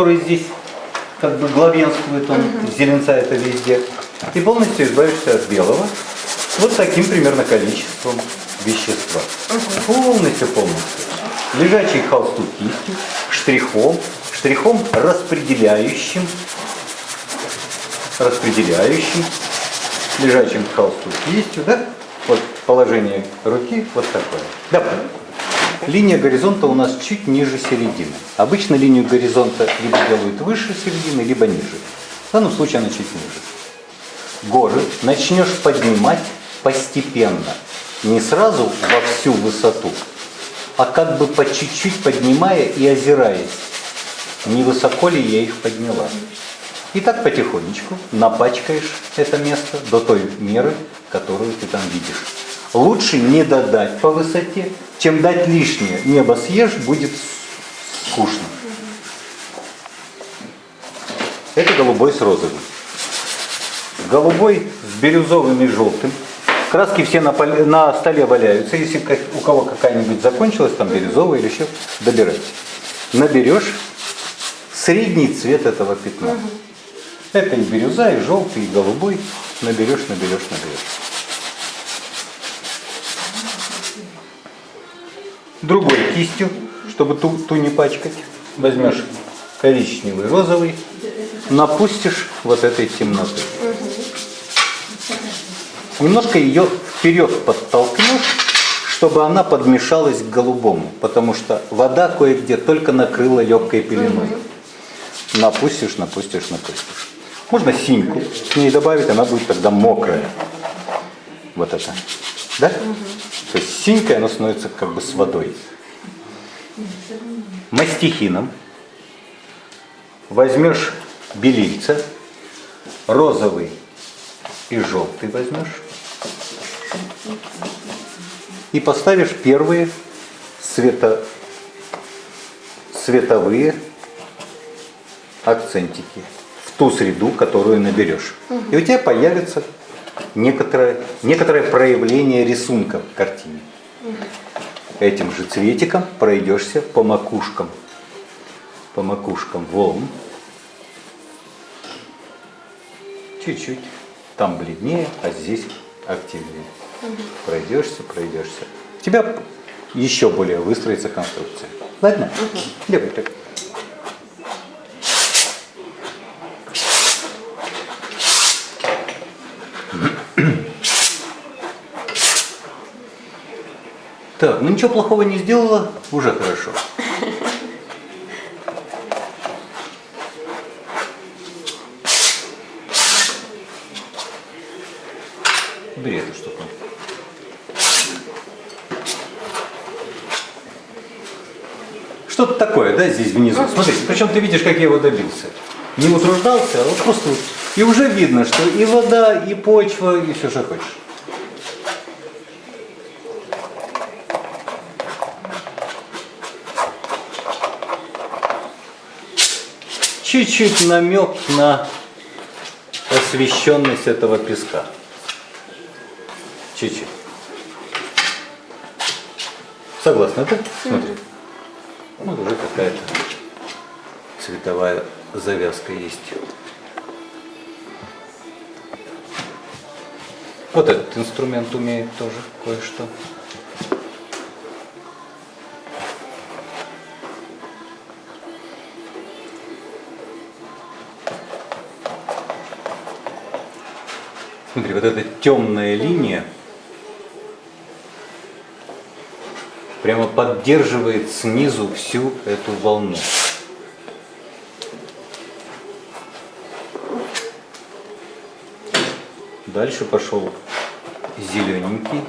который здесь как бы главенствует, он зеленца это везде. И полностью избавишься от белого. Вот таким примерно количеством вещества. Полностью, полностью. Лежачий холсту кистью, штрихом, штрихом распределяющим, распределяющим, лежачим холсту кистью, да? Вот положение руки вот такое. Да. Линия горизонта у нас чуть ниже середины. Обычно линию горизонта либо делают выше середины, либо ниже. В данном случае она чуть ниже. Горы начнешь поднимать постепенно. Не сразу во всю высоту, а как бы по чуть-чуть поднимая и озираясь. Не высоко ли я их подняла. И так потихонечку напачкаешь это место до той меры, которую ты там видишь. Лучше не додать по высоте, чем дать лишнее. Небо съешь, будет скучно. Это голубой с розовым. Голубой с бирюзовым и желтым. Краски все на, поле, на столе валяются. Если у кого какая-нибудь закончилась, там бирюзовая или еще, добирайте. Наберешь средний цвет этого пятна. Это и бирюза, и желтый, и голубой. Наберешь, наберешь, наберешь. Другой кистью, чтобы ту, ту не пачкать, возьмешь коричневый, розовый, напустишь вот этой темноты. Немножко ее вперед подтолкнешь, чтобы она подмешалась к голубому, потому что вода кое-где только накрыла легкой пеленой. Напустишь, напустишь, напустишь. Можно синьку к ней добавить, она будет тогда мокрая. Вот это. Да? Угу. То есть синькой она становится как бы с водой. Мастихином возьмешь белильца, розовый и желтый возьмешь. И поставишь первые свето, световые акцентики в ту среду, которую наберешь. И у тебя появится некоторое, некоторое проявление рисунка в картине. Этим же цветиком пройдешься по макушкам, по макушкам волн. Чуть-чуть. Там бледнее, а здесь активнее. Пройдешься, пройдешься. У тебя еще более выстроится конструкция. Ладно? Угу. Левый, Так, ну ничего плохого не сделала, уже хорошо. Бери эту штуку. Что-то такое, да, здесь внизу. Смотри, причем ты видишь, как я его добился. Не утруждался, а вот просто вот. И уже видно, что и вода, и почва, и все, что хочешь. Чуть-чуть намек на освещенность этого песка. Чуть-чуть. Согласна, да? Смотри. Вот уже какая-то цветовая завязка есть. Вот этот инструмент умеет тоже кое-что. Смотри, вот эта темная линия прямо поддерживает снизу всю эту волну. Дальше пошел зелененький,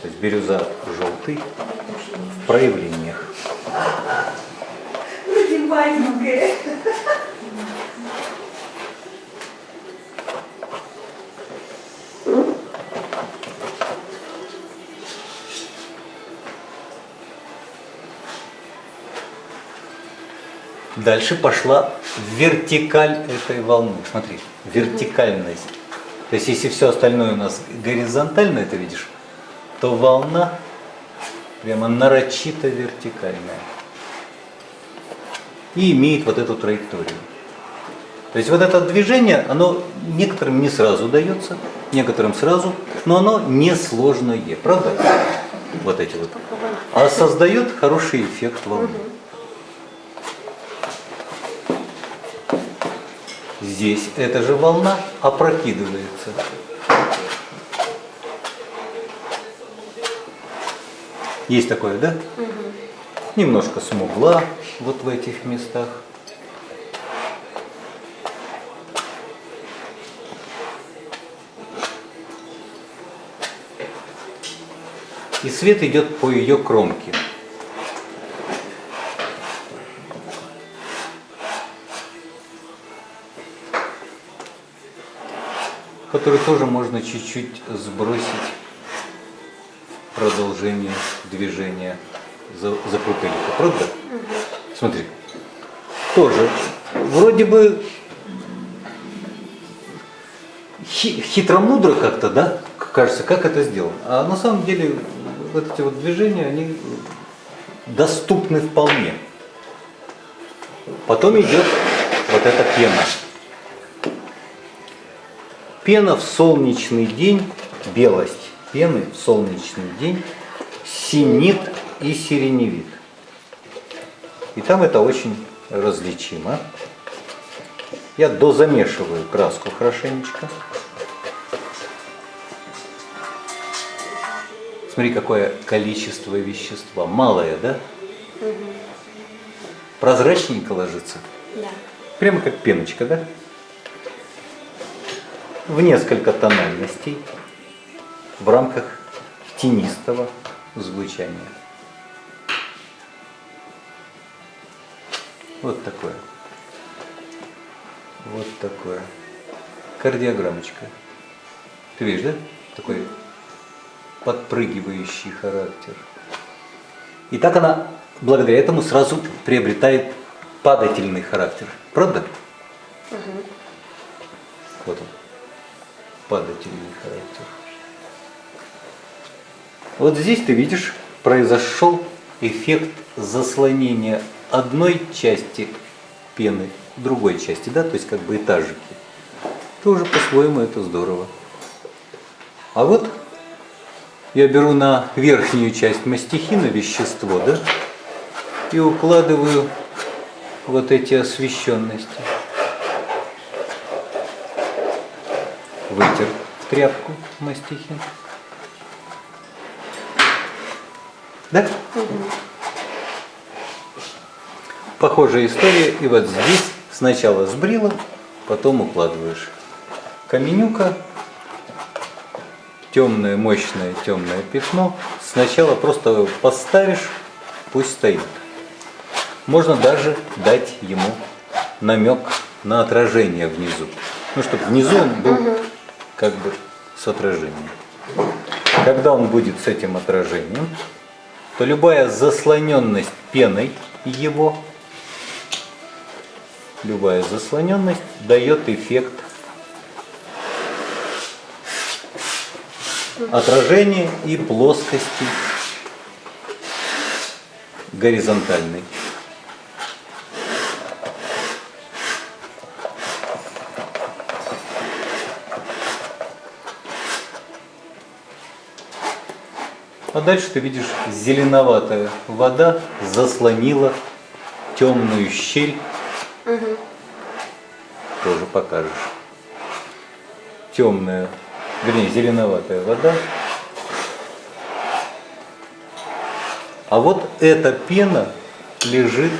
то есть бирюза желтый в проявлениях. Дальше пошла вертикаль этой волны. Смотри, вертикальность. То есть если все остальное у нас горизонтально, это видишь, то волна прямо нарочито вертикальная. и имеет вот эту траекторию. То есть вот это движение, оно некоторым не сразу дается, некоторым сразу, но оно несложное, правда? Вот эти вот. А создает хороший эффект волны. Здесь эта же волна опрокидывается. Есть такое, да? Угу. Немножко смугла вот в этих местах. И свет идет по ее кромке. Который тоже можно чуть-чуть сбросить продолжение движения за, за крупельку, правда? Угу. Смотри, тоже вроде бы хитро-мудро как-то, да, кажется, как это сделано. А на самом деле вот эти вот движения, они доступны вполне. Потом идет вот эта пена. Пена в солнечный день, белость пены в солнечный день синит и сиреневит. И там это очень различимо. Я дозамешиваю краску хорошенечко. Смотри, какое количество вещества. Малое, да? Угу. Прозрачненько ложится? Да. Прямо как пеночка, да? В несколько тональностей в рамках тенистого звучания. Вот такое. Вот такое. Кардиограммочка. Ты видишь, да? Такой подпрыгивающий характер. И так она благодаря этому сразу приобретает падательный характер. Правда? Угу. Вот он. Падательный характер. Вот здесь ты видишь, произошел эффект заслонения одной части пены другой части, да, то есть как бы этажики. Тоже по-своему это здорово. А вот я беру на верхнюю часть мастихина вещество, да, и укладываю вот эти освещенности. Тряпку мастихин. Да? Угу. Похожая история. И вот здесь сначала сбрила, потом укладываешь. Каменюка темное, мощное темное пятно, сначала просто поставишь, пусть стоит. Можно даже дать ему намек на отражение внизу. Ну, чтобы внизу он был как бы с отражением. Когда он будет с этим отражением, то любая заслоненность пеной его, любая заслоненность дает эффект отражение и плоскости горизонтальной. А дальше ты видишь, зеленоватая вода заслонила темную щель. Угу. Тоже покажешь. Темная вернее, зеленоватая вода. А вот эта пена лежит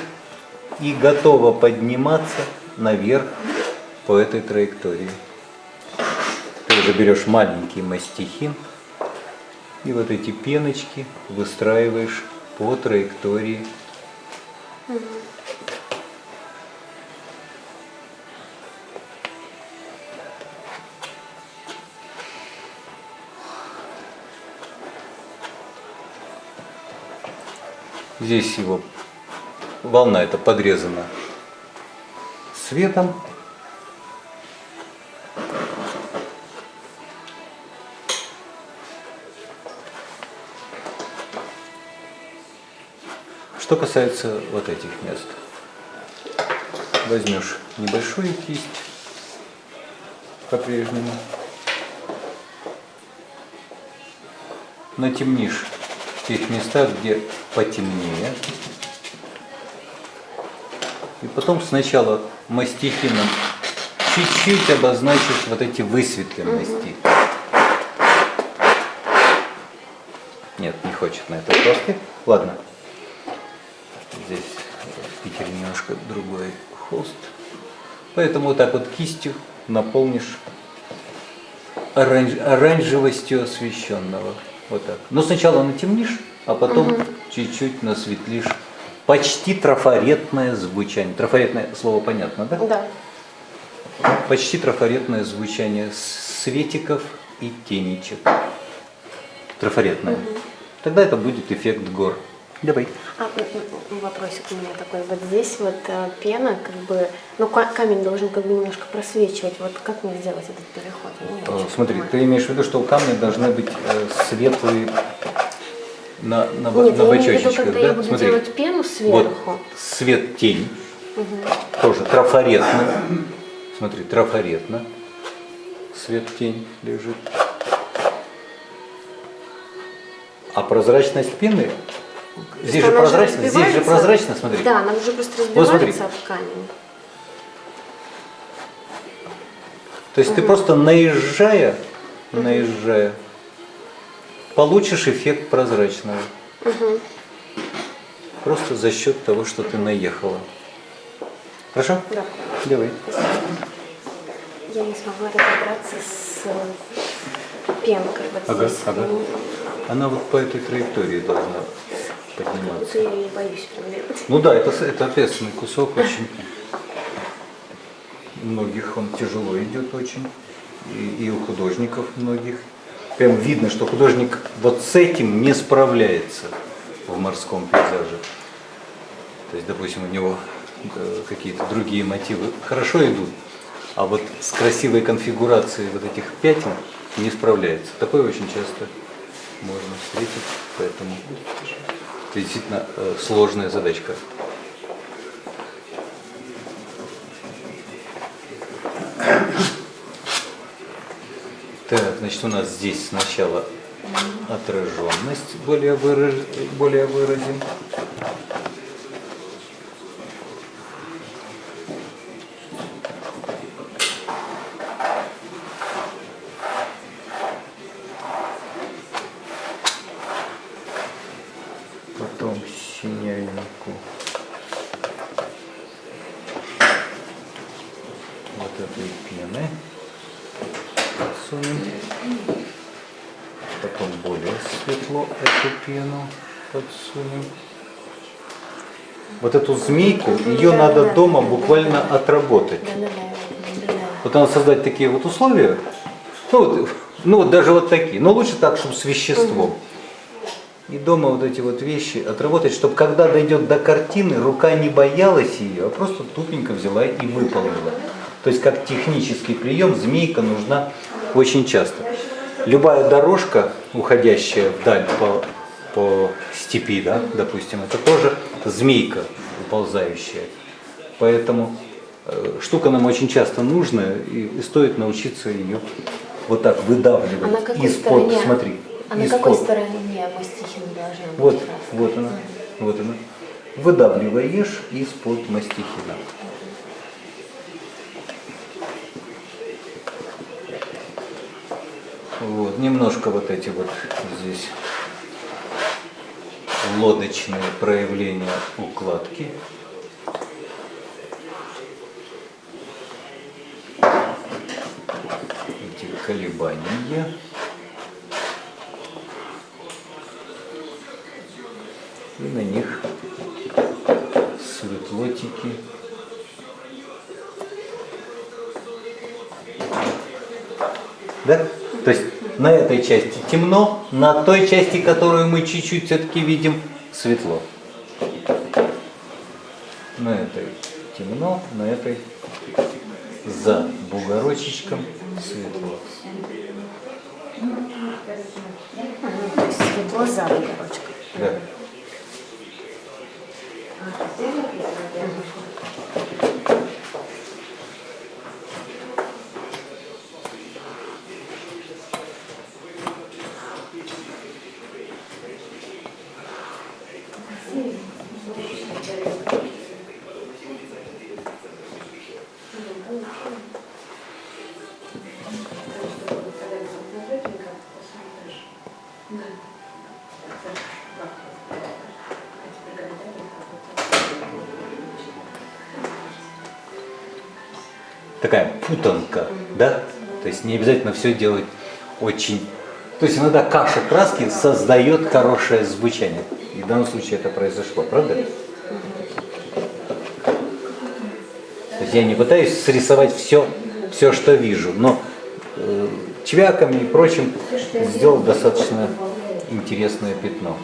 и готова подниматься наверх по этой траектории. Ты уже берешь маленький мастихин и вот эти пеночки выстраиваешь по траектории. Здесь его волна эта подрезана светом. Что касается вот этих мест. возьмешь небольшую кисть по-прежнему, натемнишь в тех местах, где потемнее, и потом сначала мастихином чуть-чуть обозначишь вот эти высветленности. Нет, не хочет на этой доске. Ладно. Здесь в Питере немножко другой холст. Поэтому вот так вот кистью наполнишь оранж, оранжевостью освещенного. Вот так. Но сначала натемнишь, а потом чуть-чуть насветлишь. Почти трафаретное звучание. Трафаретное слово понятно, да? Да. Почти трафаретное звучание светиков и тенечек. Трафаретное. Тогда это будет эффект гор. Давай. А, вопросик у меня такой. Вот здесь вот э, пена, как бы, ну ка- камень должен как бы немножко просвечивать. Вот как мне сделать этот переход? Я очень Смотри, понимаю. ты имеешь в виду, что у камня должны быть э, светлые на, на, Нет, на я имею в виду, бочочечках, когда да? я буду Смотри, делать пену вот сверху. свет тень, тоже трафаретно. Смотри, трафаретно. Свет тень лежит. А прозрачность пены, здесь же прозрачно, здесь же прозрачно, смотри. Да, она уже просто Вот разбивается об камень. То есть ты просто наезжая, наезжая, получишь эффект прозрачного. Просто за счет того, что ты наехала. Хорошо? Да. Давай. Я не смогла разобраться с э, пенкой вот Ага, здесь. ага. Она вот по этой траектории должна подниматься. Я боюсь. Ну да, это, это ответственный кусок очень. Многих он тяжело идет очень. И, и у художников многих. Прям видно, что художник вот с этим не справляется в морском пейзаже. То есть, допустим, у него э, какие-то другие мотивы хорошо идут, а вот с красивой конфигурацией вот этих пятен не справляется. Такое очень часто можно встретить, поэтому это действительно э, сложная задачка. Так, значит, у нас здесь сначала отраженность более, выраж... более выразим. Потом синявинку. Вот этой пены подсунем. Потом более светло эту пену подсунем. Вот эту змейку, ее надо дома буквально отработать. Вот надо создать такие вот условия. Ну вот, ну вот даже вот такие. Но лучше так, чтобы с веществом. И дома вот эти вот вещи отработать, чтобы когда дойдет до картины, рука не боялась ее, а просто тупенько взяла и выполнила. То есть как технический прием змейка нужна очень часто. Любая дорожка, уходящая вдаль по, по степи, да, допустим, это тоже змейка уползающая. Поэтому э, штука нам очень часто нужна, и, и стоит научиться ее вот так А на выдавливать какой из-под, стороне? смотри, А на какой стороне мастихин должна быть? Вот, красная? вот она, вот она. Выдавливаешь из-под мастихина. Вот, немножко вот эти вот здесь лодочные проявления укладки. Эти колебания. И на них светлотики. Да? На этой части темно, на той части, которую мы чуть-чуть все-таки видим, светло. На этой темно, на этой за бугорочечком светло. Светло за бугорочком. Да. Такая путанка, да? То есть не обязательно все делать очень... То есть иногда каша краски создает хорошее звучание. И в данном случае это произошло, правда? То есть я не пытаюсь срисовать все, все что вижу, но э, чвяками и прочим сделал достаточно интересное пятно.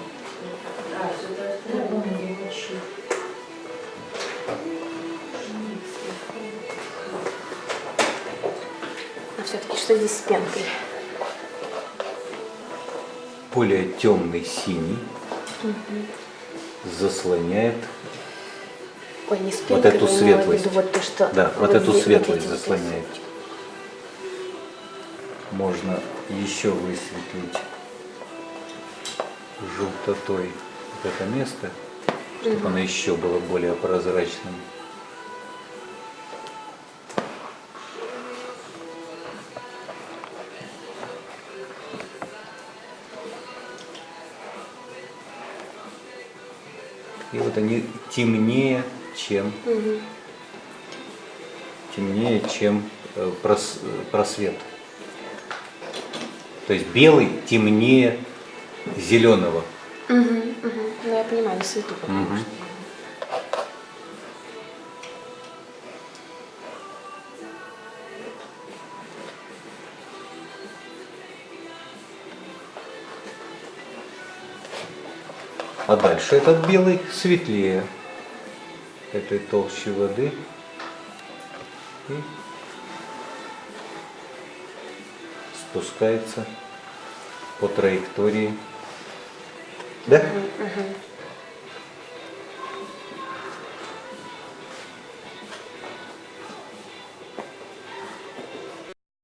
А все-таки что здесь с пенкой? Более темный синий заслоняет Ой, не с Вот эту светлость. виду вот то, что... Да, вот эту светлость заслоняет. Можно еще высветлить желтотой вот это место, чтобы оно еще было более прозрачным. И вот они темнее, чем темнее, чем э, прос- э, просвет. То есть белый темнее зеленого. Мгм, мгм. Ну, я понимаю, Мгм. что. А дальше этот белый светлее этой толщи воды. И спускается по траектории. Да? Мгм.